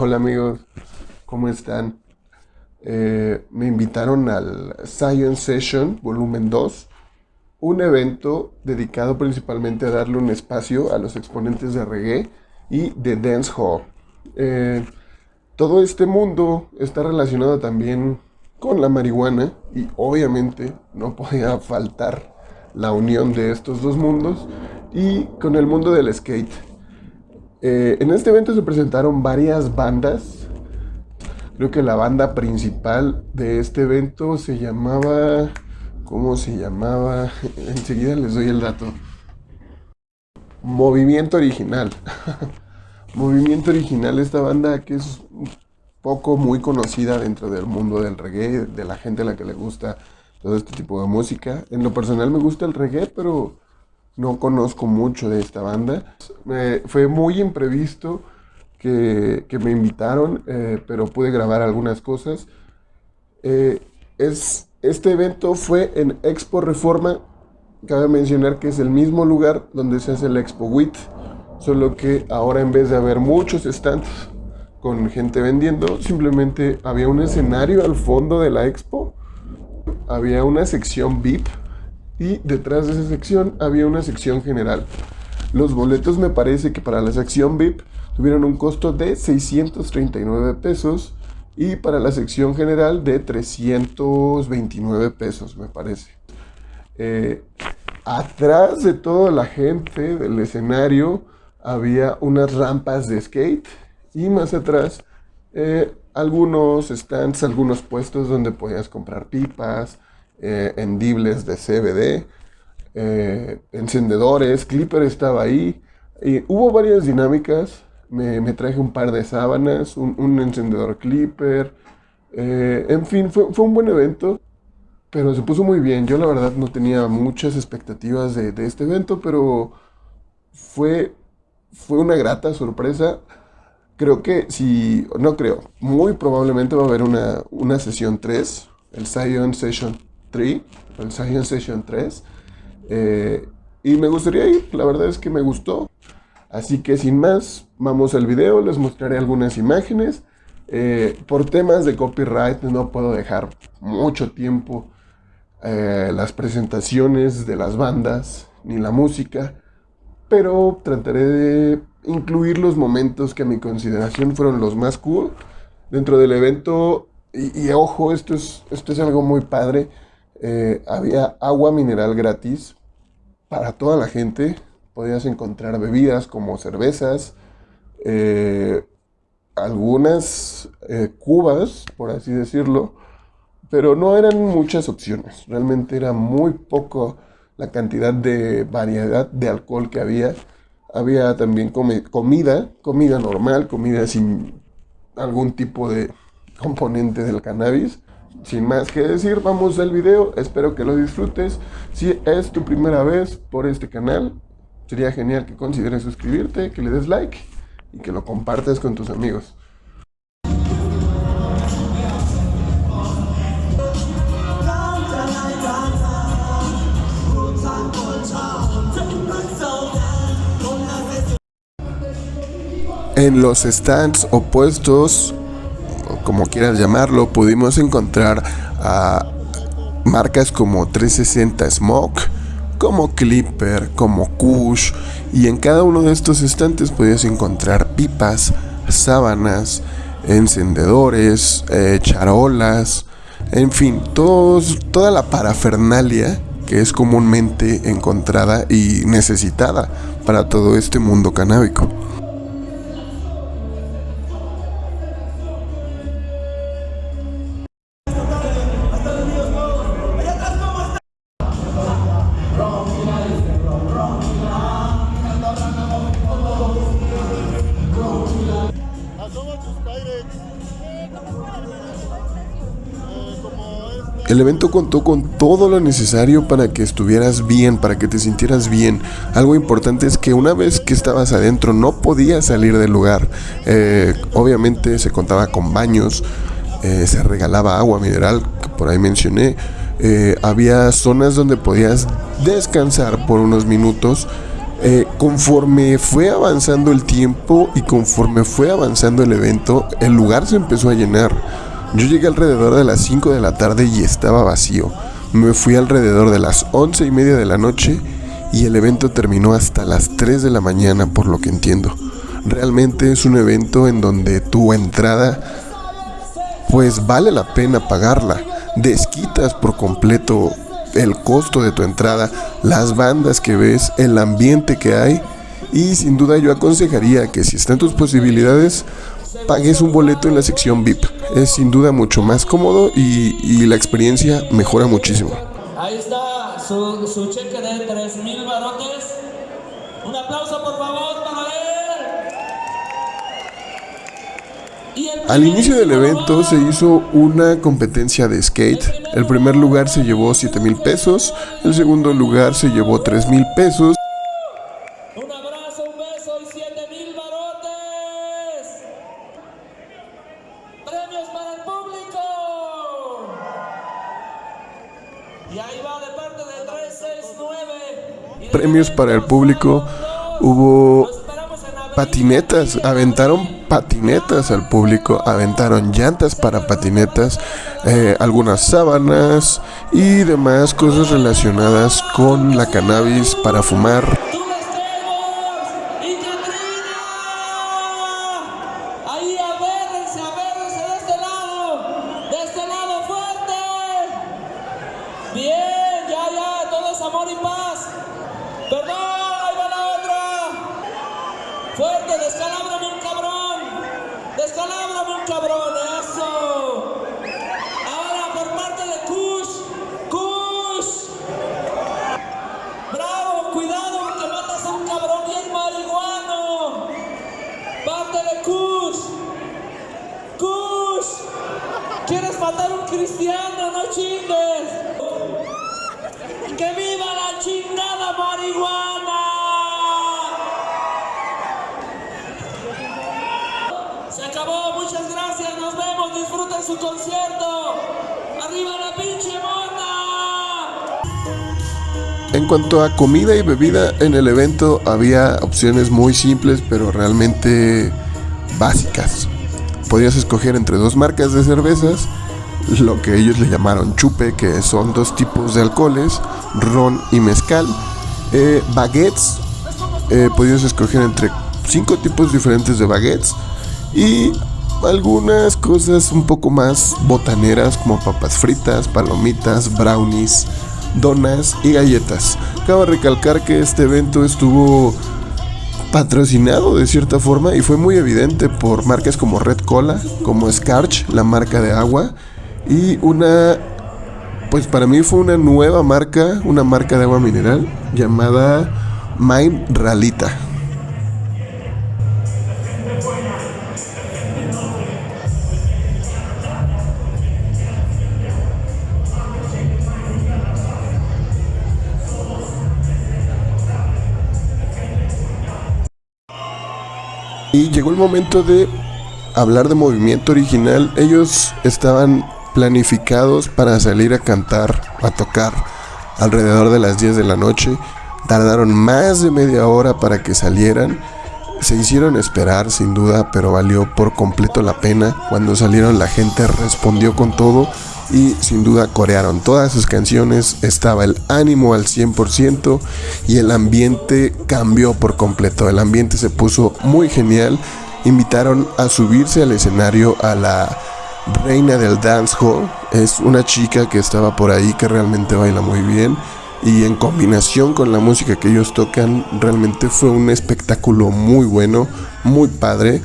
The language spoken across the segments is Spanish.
Hola amigos, ¿cómo están? Eh, me invitaron al Science Session Volumen 2, un evento dedicado principalmente a darle un espacio a los exponentes de reggae y de dancehall. Eh, todo este mundo está relacionado también con la marihuana y obviamente no podía faltar la unión de estos dos mundos y con el mundo del skate. Eh, en este evento se presentaron varias bandas. Creo que la banda principal de este evento se llamaba... ¿Cómo se llamaba? Enseguida les doy el dato. Movimiento Original. Movimiento Original, esta banda que es poco muy conocida dentro del mundo del reggae, de la gente a la que le gusta todo este tipo de música. En lo personal me gusta el reggae, pero no conozco mucho de esta banda. fue muy imprevisto que, me invitaron, eh, pero pude grabar algunas cosas. Eh, es, este evento fue en Expo Reforma. Cabe mencionar que es el mismo lugar donde se hace el Expo WIT, solo que ahora en vez de haber muchos stands con gente vendiendo, simplemente había un escenario al fondo de la expo, había una sección VIP y detrás de esa sección había una sección general. Los boletos me parece que para la sección VIP tuvieron un costo de 639 pesos y para la sección general de 329 pesos me parece. Eh, atrás de toda la gente del escenario había unas rampas de skate y más atrás eh, algunos stands, algunos puestos donde podías comprar pipas, eh, hendibles de CBD, eh, encendedores, Clipper estaba ahí. Y hubo varias dinámicas. Me, traje un par de sábanas, un, encendedor Clipper. Eh, en fin, fue, un buen evento, pero se puso muy bien. Yo la verdad no tenía muchas expectativas de, este evento, pero fue, fue una grata sorpresa. Creo que si, no creo, muy probablemente va a haber una, una sesión 3, el Zion Session 3, el Science Session 3. Eh, y me gustaría ir, la verdad es que me gustó. Así que sin más, vamos al video, les mostraré algunas imágenes. Eh, por temas de copyright no puedo dejar mucho tiempo eh, las presentaciones de las bandas ni la música, pero trataré de incluir los momentos que a mi consideración fueron los más cool dentro del evento. Y, y ojo, esto es, esto es algo muy padre. Eh, había agua mineral gratis para toda la gente. Podías encontrar bebidas como cervezas, eh, algunas eh, cubas, por así decirlo, pero no eran muchas opciones. Realmente era muy poco la cantidad de variedad de alcohol que había. Había también comida, comida normal, comida sin algún tipo de componente del cannabis sin más que decir, vamos al video, espero que lo disfrutes. Si es tu primera vez por este canal, sería genial que consideres suscribirte, que le des like y que lo compartas con tus amigos. En los stands opuestos como quieras llamarlo, pudimos encontrar a marcas como 360 Smoke, como Clipper, como Kush, y en cada uno de estos estantes podías encontrar pipas, sábanas, encendedores, eh, charolas, en fin, toda la parafernalia que es comúnmente encontrada y necesitada para todo este mundo canábico. El evento contó con todo lo necesario para que estuvieras bien, para que te sintieras bien. Algo importante es que una vez que estabas adentro no podías salir del lugar. Eh, obviamente se contaba con baños, eh, se regalaba agua mineral, que por ahí mencioné. Eh, había zonas donde podías descansar por unos minutos Eh, conforme fue avanzando el tiempo y conforme fue avanzando el evento, el lugar se empezó a llenar. Yo llegué alrededor de las 5 de la tarde y estaba vacío. Me fui alrededor de las 11 y media de la noche y el evento terminó hasta las 3 de la mañana, por lo que entiendo. Realmente es un evento en donde tu entrada, pues vale la pena pagarla. Desquitas por completo el costo de tu entrada, las bandas que ves, el ambiente que hay. Y sin duda yo aconsejaría que si están tus posibilidades, pagues un boleto en la sección VIP. Es sin duda mucho más cómodo y, la experiencia mejora muchísimo. Ahí está su, cheque de 3 mil barotes. Un aplauso por favor para él. Al inicio del evento se hizo una competencia de skate. El primer lugar se llevó 7 mil pesos, el segundo lugar se llevó 3 mil pesos. Y ahí va de parte de 369. Premios para el público. Hubo patinetas, aventaron patinetas al público, aventaron llantas para patinetas, eh, algunas sábanas y demás cosas relacionadas con la cannabis para fumar. Fuerte, descalábrame un cabrón. Descalábrame un cabrón, eso. Ahora por parte de Kush. Kush. Bravo, cuidado porque matas a un cabrón bien marihuano. Parte de Kush. Kush. ¿Quieres matar a un cristiano? No chingues. ¡Que viva la chingada marihuana! Su concierto. ¡Arriba la pinche En cuanto a comida y bebida, en el evento había opciones muy simples, pero realmente básicas. Podías escoger entre dos marcas de cervezas, lo que ellos le llamaron chupe, que son dos tipos de alcoholes, ron y mezcal. Eh, baguettes, eh, podías escoger entre cinco tipos diferentes de baguettes. Y algunas cosas un poco más botaneras como papas fritas, palomitas, brownies, donas y galletas. Cabe recalcar que este evento estuvo patrocinado de cierta forma y fue muy evidente por marcas como Red Cola, como Scarch, la marca de agua, y una, pues para mí fue una nueva marca, una marca de agua mineral llamada Mine Ralita. Y llegó el momento de hablar de movimiento original. Ellos estaban planificados para salir a cantar, a tocar alrededor de las 10 de la noche. Tardaron más de media hora para que salieran. Se hicieron esperar sin duda, pero valió por completo la pena. Cuando salieron la gente respondió con todo y sin duda corearon todas sus canciones, estaba el ánimo al 100% y el ambiente cambió por completo, el ambiente se puso muy genial, invitaron a subirse al escenario a la reina del dancehall, es una chica que estaba por ahí que realmente baila muy bien y en combinación con la música que ellos tocan realmente fue un espectáculo muy bueno, muy padre.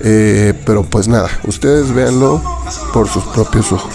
Eh, pero pues nada, ustedes véanlo por sus propios ojos.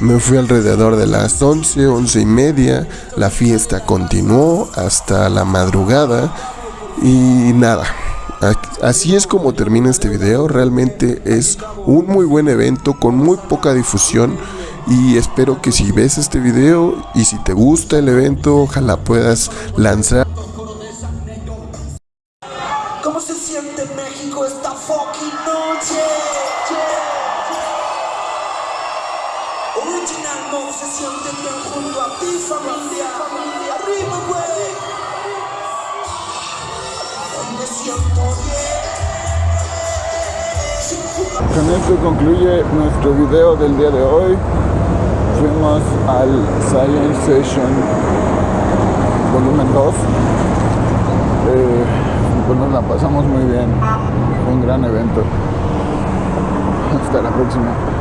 Me fui alrededor de las 11, 11 y media. La fiesta continuó hasta la madrugada. Y nada, Así es como termina este video, realmente es un muy buen evento con muy poca difusión y espero que si ves este video y si te gusta el evento, ojalá puedas lanzar Con esto concluye nuestro video del día de hoy. Fuimos al Science Session volumen 2. Eh, pues nos la pasamos muy bien. Un gran evento. Hasta la próxima.